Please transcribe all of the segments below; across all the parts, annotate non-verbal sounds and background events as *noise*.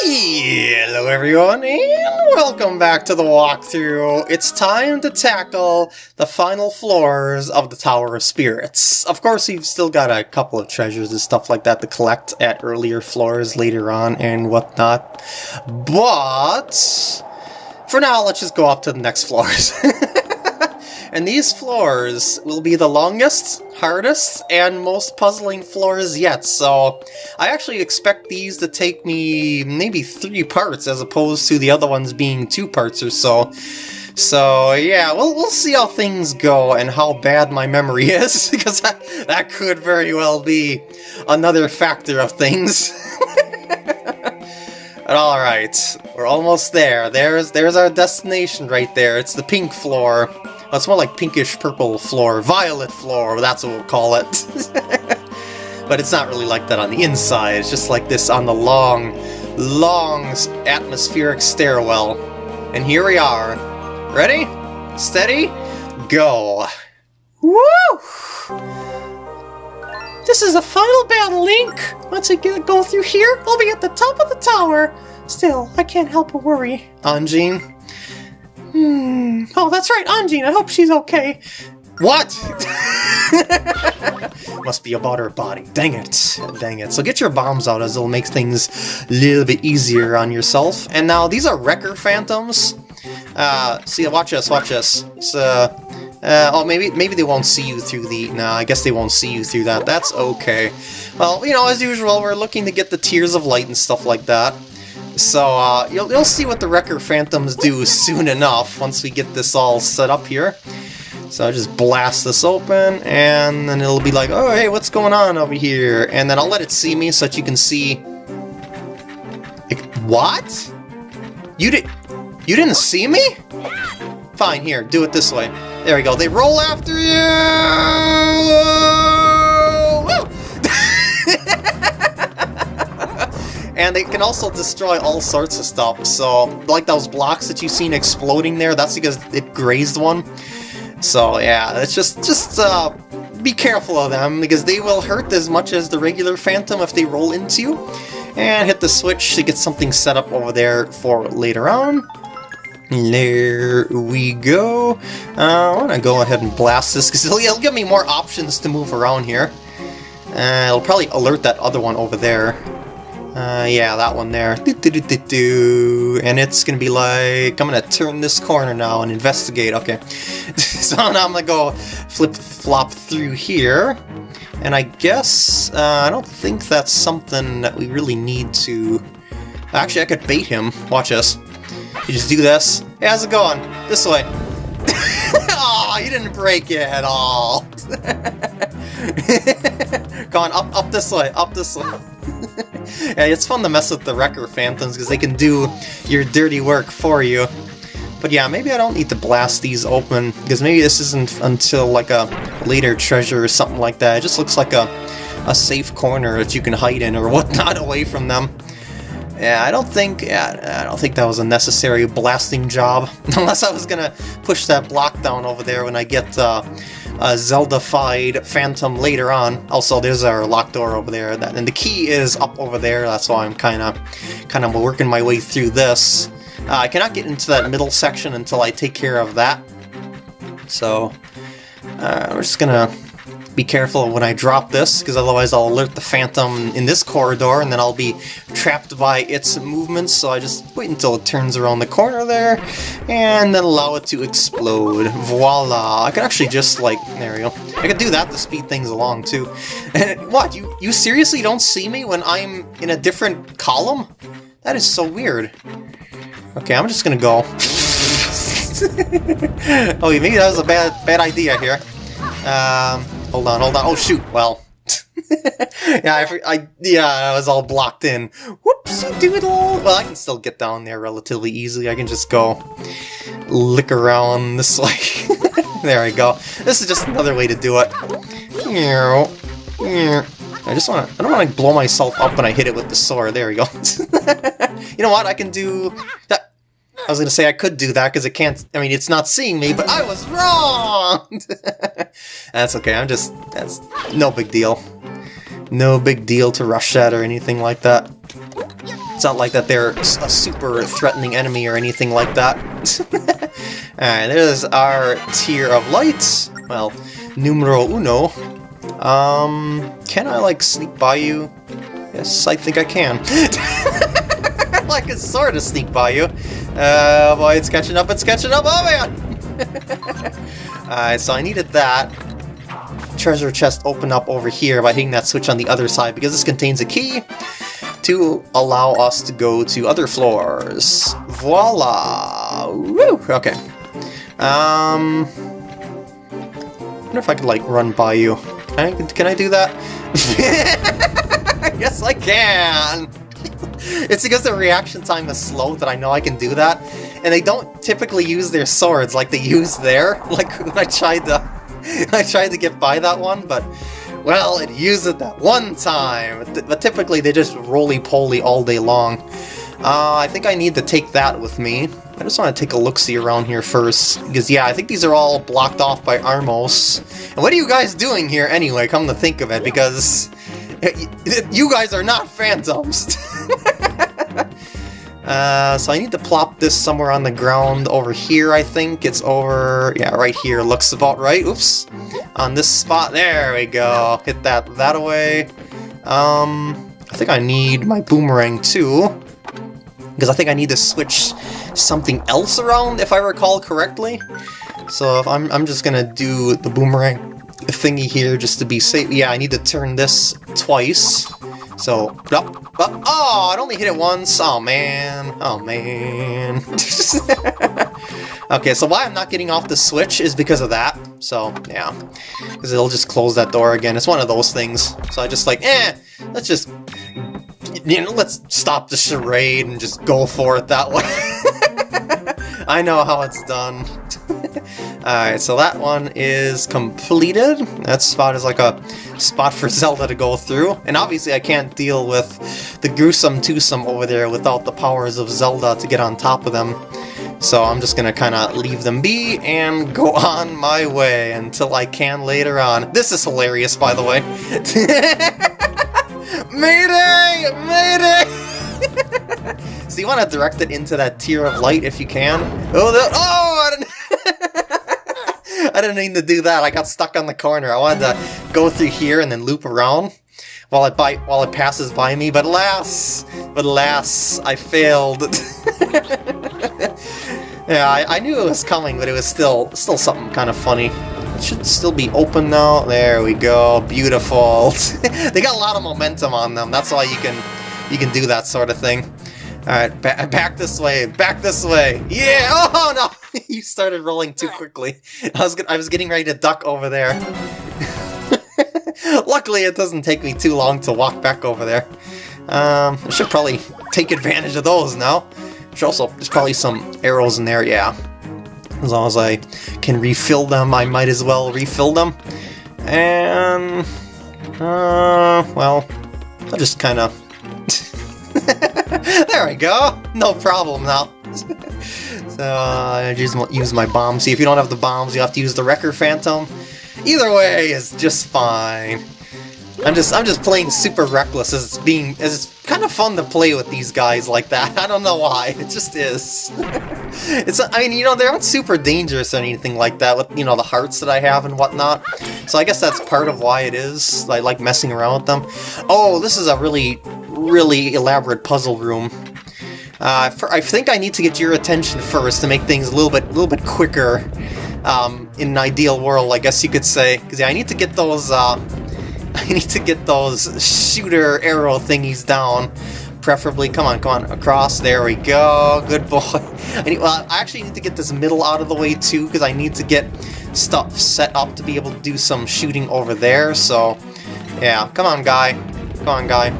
Hello everyone, and welcome back to the walkthrough. It's time to tackle the final floors of the Tower of Spirits. Of course, we've still got a couple of treasures and stuff like that to collect at earlier floors later on and whatnot. But, for now, let's just go up to the next floors. *laughs* And these floors will be the longest, hardest, and most puzzling floors yet, so I actually expect these to take me maybe three parts as opposed to the other ones being two parts or so. So yeah, we'll, we'll see how things go and how bad my memory *laughs* is, because that, that could very well be another factor of things. *laughs* Alright, we're almost there. There's there's our destination right there. It's the pink floor. It's more like pinkish purple floor, violet floor, that's what we'll call it. *laughs* but it's not really like that on the inside, it's just like this on the long, long atmospheric stairwell. And here we are. Ready? Steady? Go! Woo! This is the final battle, Link! Once I get go through here, I'll be at the top of the tower! Still, I can't help but worry. Anjean, Hmm. Oh, that's right, Anjean. I hope she's okay. What? *laughs* Must be about her body. Dang it. Dang it. So get your bombs out as it'll make things a little bit easier on yourself. And now, these are Wrecker Phantoms. Uh, see, watch this, watch this. So, uh, oh, maybe maybe they won't see you through the... No, I guess they won't see you through that. That's okay. Well, you know, as usual, we're looking to get the Tears of Light and stuff like that. So uh, you'll, you'll see what the Wrecker Phantoms do soon enough once we get this all set up here. So I'll just blast this open, and then it'll be like, oh, hey, what's going on over here? And then I'll let it see me so that you can see... What? You did... You didn't see me? Fine, here, do it this way. There we go, they roll after you! And it can also destroy all sorts of stuff, so like those blocks that you've seen exploding there, that's because it grazed one. So yeah, it's just, just uh, be careful of them, because they will hurt as much as the regular Phantom if they roll into you. And hit the switch to get something set up over there for later on. There we go. Uh, I want to go ahead and blast this, because it'll, it'll, give me more options to move around here. Uh, it'll probably alert that other one over there. Uh, yeah, that one there. Do, do, do. And it's gonna be like, I'm gonna turn this corner now and investigate. Okay. *laughs* so now I'm gonna go flip-flop through here. And I guess, uh, I don't think that's something that we really need to... Actually, I could bait him. Watch this. You just do this. Hey, how's it going? This way. *laughs* oh, you didn't break it at all. *laughs* Going up, up this way, up this way. Yeah, it's fun to mess with the Wrecker Phantoms because they can do your dirty work for you. But yeah, maybe I don't need to blast these open, because maybe this isn't until like a later treasure or something like that. It just looks like a, a safe corner that you can hide in or whatnot *laughs* away from them. Yeah, I don't think yeah, I don't think that was a necessary blasting job. *laughs* Unless I was gonna push that block down over there when I get uh, a Zelda-fied Phantom later on. Also, there's our locked door over there, that, and the key is up over there. That's why I'm kind of kind of working my way through this. Uh, I cannot get into that middle section until I take care of that. So, uh, we're just gonna be careful when I drop this, because otherwise I'll alert the Phantom in this corridor, and then I'll be trapped by its movements, so I just wait until it turns around the corner there, and then allow it to explode. Voila! I could actually just, like, there we go. I could do that to speed things along, too. And what, you, you seriously don't see me when I'm in a different column? That is so weird. Okay, I'm just gonna go. *laughs* oh, maybe that was a bad bad idea here. Um, Hold on, hold on. Oh, shoot. Well. *laughs* yeah, I, I, yeah, I was all blocked in. Whoopsie doodle! Well, I can still get down there relatively easily. I can just go lick around this way. *laughs* there we go. This is just another way to do it. I just want to, I don't want to blow myself up when I hit it with the sword. There we go. *laughs* you know what? I can do that. I was going to say I could do that because it can't, I mean, it's not seeing me, but I was wrong! *laughs* that's okay, I'm just, that's no big deal. No big deal to rush at or anything like that. It's not like that they're a super threatening enemy or anything like that. *laughs* Alright, there's our tear of lights. Well, numero uno. Um, can I, like, sneak by you? Yes, I think I can. *laughs* I can sort of sneak by you. Uh, boy, it's catching up, it's catching up, oh man! Alright, *laughs* so I needed that. Treasure chest open up over here by hitting that switch on the other side because this contains a key to allow us to go to other floors. Voila! Woo! Okay. Um... I wonder if I could, like, run by you. Can I, can I do that? *laughs* yes, I can! *laughs* it's because the reaction time is slow that I know I can do that. And they don't typically use their swords like they use there. *laughs* Like when I tried to *laughs* I tried to get by that one, but well, it used it that one time. But typically they just roly-poly all day long. Uh, I think I need to take that with me. I just want to take a look-see around here first, because yeah, I think these are all blocked off by Armos. And what are you guys doing here anyway, come to think of it, because you guys are not phantoms! *laughs* uh, so I need to plop this somewhere on the ground over here, I think. It's over... yeah, right here. Looks about right. Oops. On this spot. There we go. Hit that that away. Um, I think I need my boomerang too. Because I think I need to switch something else around, if I recall correctly. So if I'm, I'm just gonna do the boomerang thingy here just to be safe. Yeah, I need to turn this twice. So, oh, oh, it only hit it once. Oh, man. Oh, man. *laughs* okay, so why I'm not getting off the switch is because of that. So, yeah. Because it'll just close that door again. It's one of those things. So I just like, eh, let's just, you know, let's stop the charade and just go for it that *laughs* way. I know how it's done. Alright, so that one is completed. That spot is like a spot for *laughs* Zelda to go through. And obviously I can't deal with the gruesome twosome over there without the powers of Zelda to get on top of them. So I'm just gonna kinda leave them be and go *laughs* on my way until I can later on. This is hilarious, by the way. *laughs* Mayday! Mayday! so you want to direct it into that tear of light if you can. Oh, the, oh! I didn't, mean to do that. I got stuck on the corner. I wanted to go through here and then loop around while it by, while it passes by me. But alas, but alas, I failed. *laughs* yeah, I, I knew it was coming, but it was still still something kind of funny. It should still be open now. There we go. Beautiful. *laughs* they got a lot of momentum on them. That's why you can you can do that sort of thing. Alright, ba back this way, back this way. Yeah! *laughs* Oh no! *laughs* you started rolling too quickly. I was I was getting ready to duck over there. *laughs* Luckily, it doesn't take me too long to walk back over there. Um, I should probably take advantage of those now. There's also, there's probably some arrows in there, yeah. As long as I can refill them, I might as well refill them. And, uh, well, I'll just kind of there we go! No problem now. *laughs* so, uh, I just use my bomb. See, if you don't have the bombs, you have to use the Wrecker Phantom. Either way is just fine. I'm just I'm just playing super reckless as it's being as it's kind of fun to play with these guys like that. *laughs* I don't know why. It just is. *laughs* it's I mean, you know, they aren't super dangerous or anything like that with, you know, the hearts that I have and whatnot. So I guess that's part of why it is. I like messing around with them. Oh, this is a really really elaborate puzzle room. Uh, for, I think I need to get your attention first to make things a little bit, little bit quicker. Um, in an ideal world, I guess you could say, because yeah, I need to get those. Uh, *laughs* I need to get those shooter arrow thingies down. Preferably, come on, come on, across. There we go. Good boy. *laughs* I need, well, I actually need to get this middle out of the way too, because I need to get stuff set up to be able to do some shooting over there. So, yeah, come on, guy. Come on, guy.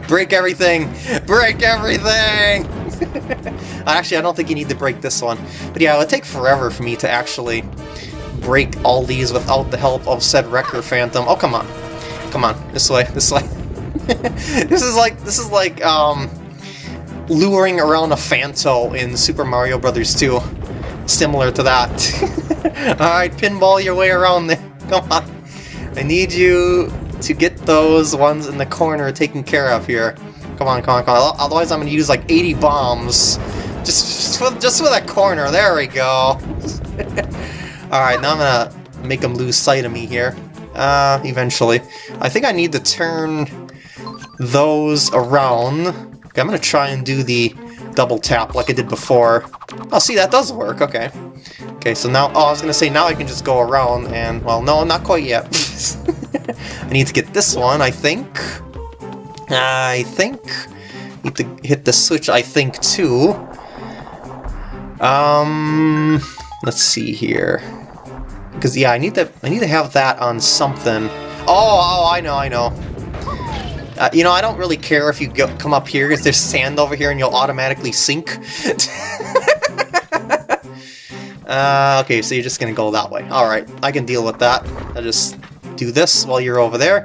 Break everything! Break everything! *laughs* actually, I don't think you need to break this one. But yeah, it would take forever for me to actually break all these without the help of said Wrecker Phantom. Oh, come on. Come on. This way. This way. *laughs* this is like, this is like, um, luring around a Phanto in Super Mario Brothers 2. Similar to that. *laughs* Alright, pinball your way around there. Come on. I need you to get those ones in the corner taken care of here. Come on, come on, come on. Otherwise I'm gonna use like 80 bombs. Just, just, for, just corner. There we go. *laughs* Alright, now I'm gonna make them lose sight of me here. Uh, eventually. I think I need to turn those around. Okay, I'm gonna try and do the double tap like I did before. Oh, see, that does work, okay. Okay, so now, oh, I was gonna say now I can just go around and, well, no, not quite yet. *laughs* I need to get this one, I think. I think. Need to hit the switch, I think, too. Um, let's see here. Because yeah, I need to I need to have that on something. Oh, oh, I know, I know. Uh, you know, I don't really care if you go, come up here, if there's sand over here and you'll automatically sink. *laughs* uh, okay, so you're just gonna go that way. Alright, I can deal with that. I'll just do this while you're over there.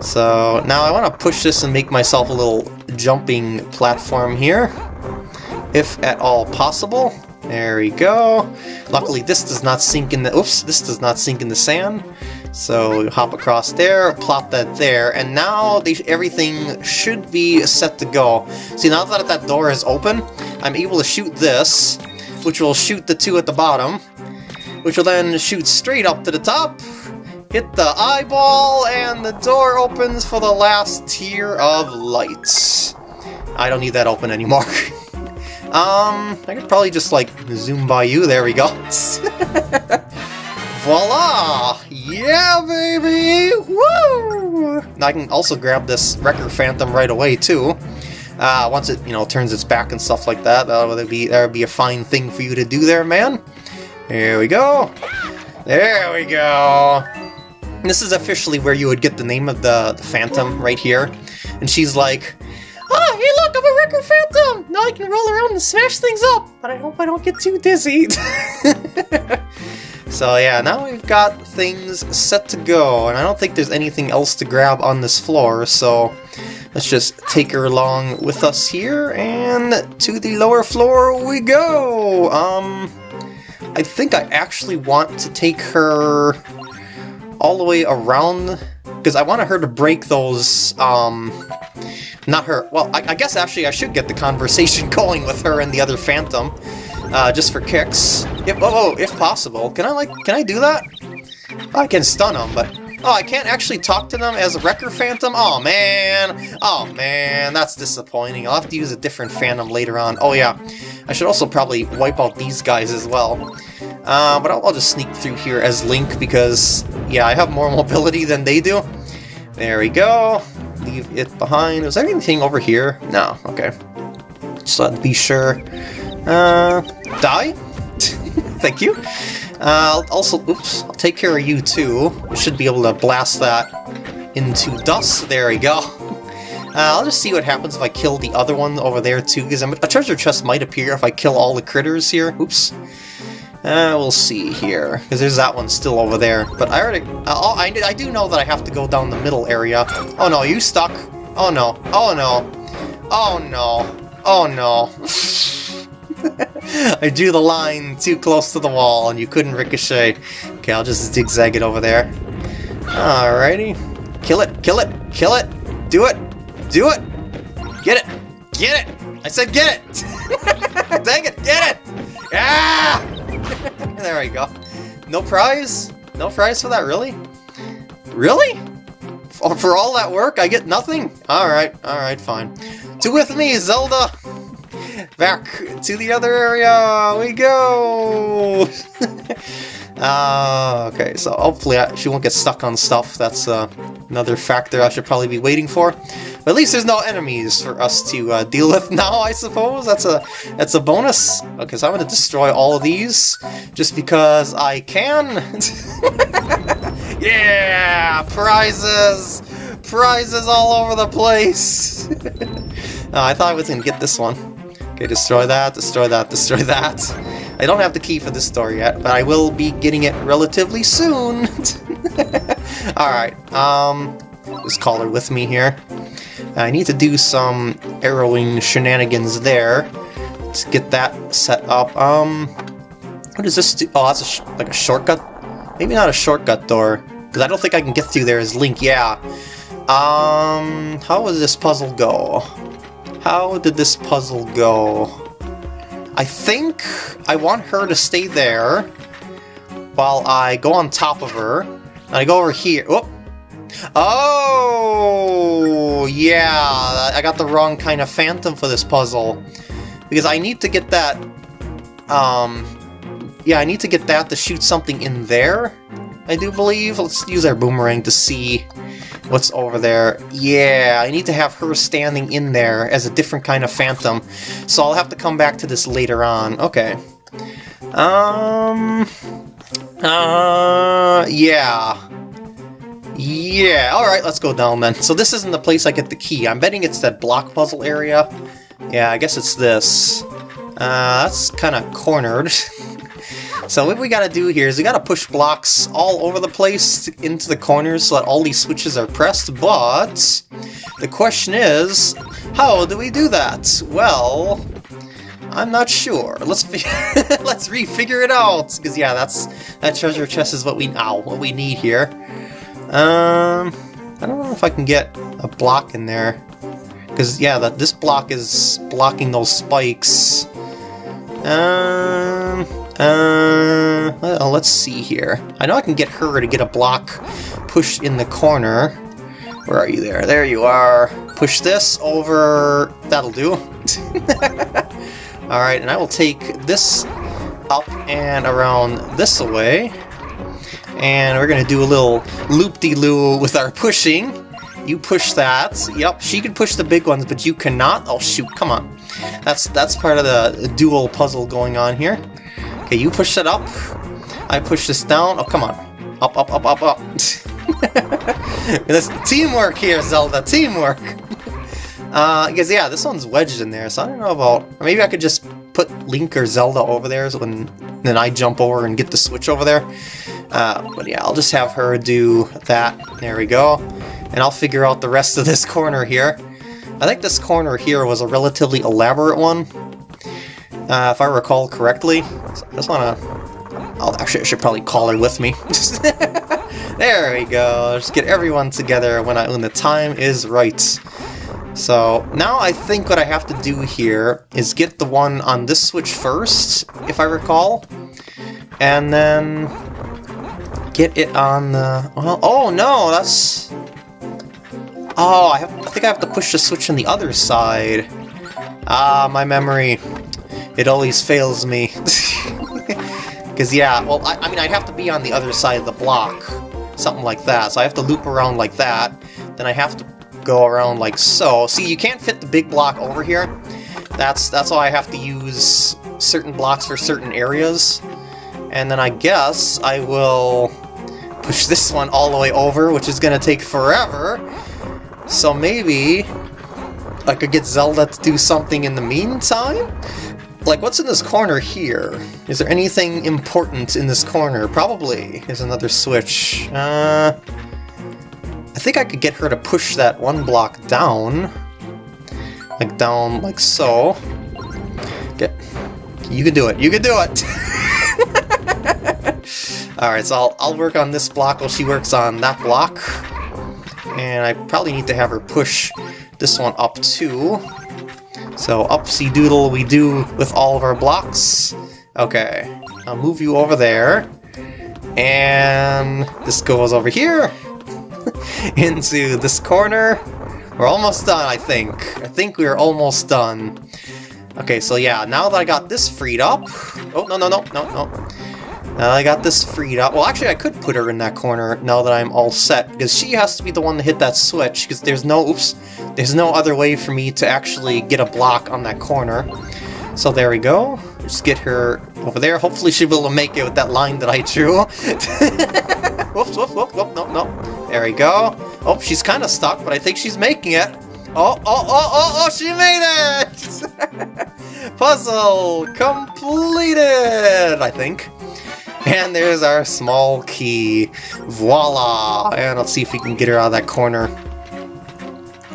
So now I want to push this and make myself a little jumping platform here, if at all possible. There we go. Luckily this does not sink in the... Oops, this does not sink in the sand. So hop across there, plop that there, and now everything should be set to go. See, now that that door is open, I'm able to shoot this, which will shoot the two at the bottom, which will then shoot straight up to the top, hit the eyeball, and the door opens for the last tear of lights. I don't need that open anymore. *laughs* um, I could probably just, like, zoom by you. There we go. *laughs* Voila! Yeah, baby! Woo! I can also grab this Wrecker Phantom right away, too. Uh, once it, you know, turns its back and stuff like that, that would be, that would be a fine thing for you to do there, man. Here we go. There we go. This is officially where you would get the name of the, the Phantom, right here. And she's like, Oh, hey look, I'm a Wrecker Phantom! Now I can roll around and smash things up, but I hope I don't get too dizzy. *laughs* So yeah, now we've got things set to go, and I don't think there's anything else to grab on this floor, so let's just take her along with us here, and to the lower floor we go! Um, I think I actually want to take her all the way around, because I wanted her to break those, um, not her, well, I, I guess actually I should get the conversation *laughs* going with her and the other Phantom uh, just for kicks. If, oh, oh, if possible. Can I, like, can I do that? Oh, I can stun them, but... Oh, I can't actually talk to them as a Wrecker Phantom? Oh, man! Oh, man, that's disappointing. I'll have to use a different Phantom later on. Oh, yeah. I should also probably wipe out these guys as well. Uh, but I'll, I'll just sneak through here as Link because, yeah, I have more *laughs* mobility than they do. There we go. Leave it behind. Was there anything over here? No, okay. Just let be sure. Uh, die? *laughs* Thank you. Uh, also, oops, I'll take care of you too. We should be able to blast that into dust. There we go. *laughs* Uh, I'll just see what happens if I kill the other one over there too, because a treasure chest might appear if I kill all the critters here. Oops. Uh, we'll see here, because there's that one still over there. But I already... Uh, oh, I, I do know that I have to go down the middle area. Oh no, you stuck. Oh no. Oh no. Oh no. Oh no. *laughs* I drew the line too close to the wall and you couldn't ricochet. Okay, I'll just zigzag it over there. Alrighty. Kill it, kill it, kill it! Do it! Do it! Get it! Get it! I said get it! *laughs* Dang it, get it! Ah! *laughs* there we go. No prize? No prize for that, really? Really? For, all that work, I get nothing? Alright, alright, fine. To with me, Zelda! Back to the other area we go! *laughs* uh, okay, so hopefully I, she won't get stuck on stuff. That's uh, another factor I should probably be waiting for. But at least there's no enemies for us to uh, *laughs* deal with now, I suppose. That's a that's a bonus. Okay, so I'm going to destroy all of these just because I can. *laughs* yeah! Prizes! Prizes all over the place! Uh, *laughs* I thought I was going to get this one. Okay, destroy that, destroy that, destroy that. I don't have the key for this door yet, but I will be getting it relatively soon. *laughs* Alright, um, just call her with me here. I need to do some arrowing shenanigans there. Let's get that set up. Um, what is this do? Oh, that's a like a shortcut? Maybe not a shortcut door, because I don't think I can get through there as Link, yeah. Um, how does this puzzle go? How did this puzzle go? I think I want her to stay there while I go on top of her. And I go over here. Whoop. Oh, yeah, I got the wrong kind of phantom for this puzzle. Because I need to get that, um, yeah, I need to get that to shoot something in there, I do believe. Let's use our boomerang to see what's over there. Yeah, I need to have her standing in there as a different kind of phantom. So I'll have to come back to this later on. Okay. Um... Uh... Yeah. Yeah, alright, let's go down then. So this isn't the place I get the key. I'm betting it's that block puzzle area. Yeah, I guess it's this. Uh, that's kind of cornered. *laughs* so what we gotta do here is we gotta push blocks all over the place into the corners so that all these switches are pressed, but the question is, how do we do that? Well, I'm not sure. Let's *laughs* let's refigure it out because yeah, that's that treasure chest is what we now what we need here. Um, I don't know if I can get a block in there. Because, yeah, that this block is blocking those spikes. Um, uh, well, let's see here. I know I can get her to get a block pushed in the corner. Where are you there? There you are. Push this over... That'll do. *laughs* Alright, and I will take this up and around this way. And we're going to do a little loop-de-loo with our pushing. You push that. Yep, she can push the big ones, but you cannot. Oh, shoot, come on. That's that's part of the dual puzzle going on here. Okay, you push that up. I push this down. Oh, come on. Up, up, up, up, up. *laughs* This teamwork here, Zelda. Teamwork. *laughs* Uh, because yeah, this one's wedged in there, so I don't know about... Maybe I could just put Link or Zelda over there, so when then I jump over and get the switch over there. Uh, but yeah, I'll just have her do that. There we go. And I'll figure out the rest of this corner here. I think this corner here was a relatively elaborate one, uh, if I recall correctly. I just to... I'll actually I should probably call her with me. *laughs* there we go. Just get everyone together when I when the time is right. So now I think what I have to do here is get the one on this switch first, if I recall, and then get it on the... Well, oh no, that's... Oh, I, have, I think I have to push the switch on the other side. Ah, my memory. It always fails me. *laughs* Because, yeah, well, I, I mean, I'd have to be on the other side of the block. Something like that. So I have to loop around like that. Then I have to go around like so. See, you can't fit the big block over here. That's, that's why I have to use certain blocks for certain areas. And then I guess I will push this one all the way over, which is going to take forever. So maybe I could get Zelda to do something in the meantime? Like, what's in this corner here? Is there anything important in this corner? Probably. There's another switch. Uh, I think I could get her to push that one block down. Like, down like so. Get... You can do it. You can do it! *laughs* Alright, so I'll, I'll work on this block while she works on that block. And I probably need to have her push this one up too. So upsy doodle we do with all of our blocks. Okay, I'll move you over there. And this goes over here *laughs* into this corner. We're almost done, I think. I think we're almost done. Okay, so yeah, now that I got this freed up... Oh, no, no, no, no, no. Now I got this freed up. Well, actually, I could put her in that corner now that I'm all set, because she has to be the one to hit that switch, because there's no, oops, there's no other way for me to actually get a block on that corner. So there we go. Just get her over there. Hopefully able to make it with that line that I drew. *laughs* whoops, whoops, whoops, whoop, no, no. There we go. Oh, she's kind of stuck, but I think she's making it. Oh, oh, oh, oh, oh, she made it! *laughs* Puzzle completed, I think. And there's our small key. Voila! And let's see if we can get her out of that corner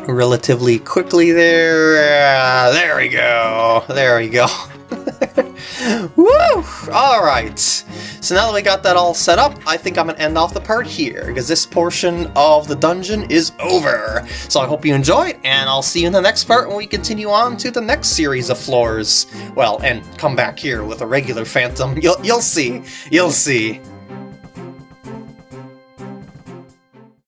relatively quickly there. Uh, there we go. There we go. Woo! Alright. So now that we got that all set up, I think I'm going to end off the part here, because this portion of the dungeon is over. So I hope you enjoyed, and I'll see you in the next part when we continue on to the next series of floors. Well, and come back here with a regular Phantom. You'll, you'll see. You'll see.